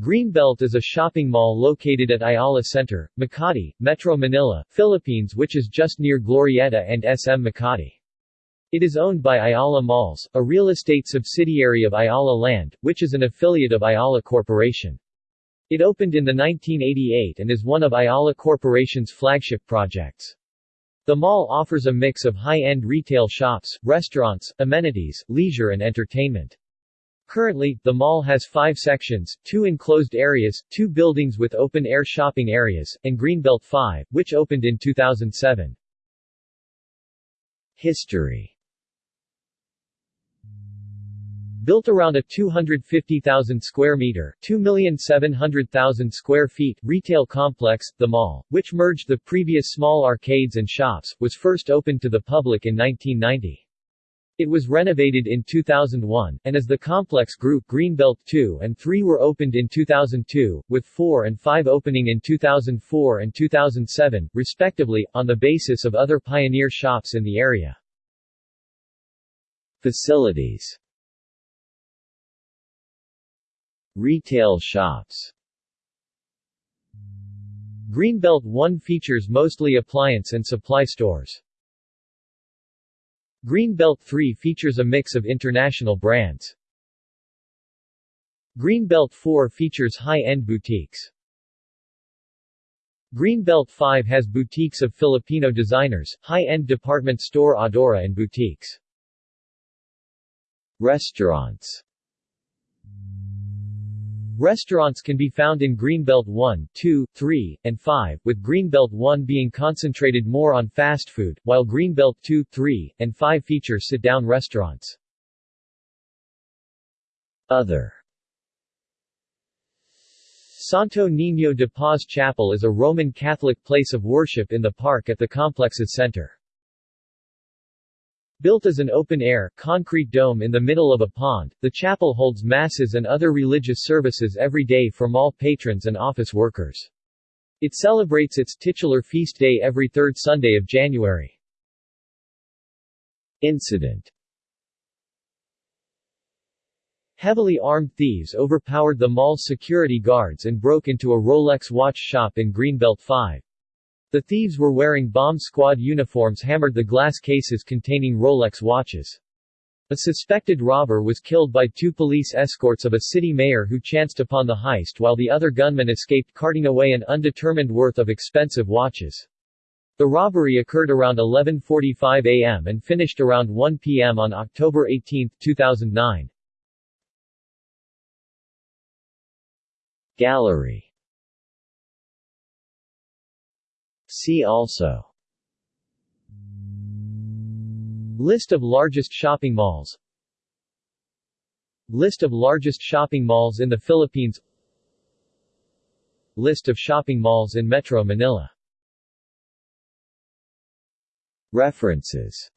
Greenbelt is a shopping mall located at Ayala Center, Makati, Metro Manila, Philippines which is just near Glorieta and SM Makati. It is owned by Ayala Malls, a real estate subsidiary of Ayala Land, which is an affiliate of Ayala Corporation. It opened in the 1988 and is one of Ayala Corporation's flagship projects. The mall offers a mix of high-end retail shops, restaurants, amenities, leisure and entertainment. Currently, the mall has five sections, two enclosed areas, two buildings with open-air shopping areas, and Greenbelt 5, which opened in 2007. History Built around a 250,000 square meter 2,700,000 square feet retail complex, the mall, which merged the previous small arcades and shops, was first opened to the public in 1990. It was renovated in 2001, and as the complex grew, Greenbelt 2 and 3 were opened in 2002, with 4 and 5 opening in 2004 and 2007, respectively, on the basis of other pioneer shops in the area. Facilities Retail shops Greenbelt 1 features mostly appliance and supply stores. Greenbelt 3 features a mix of international brands. Greenbelt 4 features high-end boutiques. Greenbelt 5 has boutiques of Filipino designers, high-end department store Adora and boutiques. Restaurants Restaurants can be found in Greenbelt 1, 2, 3, and 5, with Greenbelt 1 being concentrated more on fast food, while Greenbelt 2, 3, and 5 feature sit-down restaurants. Other Santo Niño de Paz Chapel is a Roman Catholic place of worship in the park at the complex's center. Built as an open-air, concrete dome in the middle of a pond, the chapel holds masses and other religious services every day for mall patrons and office workers. It celebrates its titular feast day every third Sunday of January. Incident Heavily armed thieves overpowered the mall's security guards and broke into a Rolex watch shop in Greenbelt 5. The thieves were wearing bomb squad uniforms hammered the glass cases containing Rolex watches. A suspected robber was killed by two police escorts of a city mayor who chanced upon the heist while the other gunman escaped carting away an undetermined worth of expensive watches. The robbery occurred around 11.45 am and finished around 1 pm on October 18, 2009. Gallery See also. List of largest shopping malls. List of largest shopping malls in the Philippines. List of shopping malls in Metro Manila. References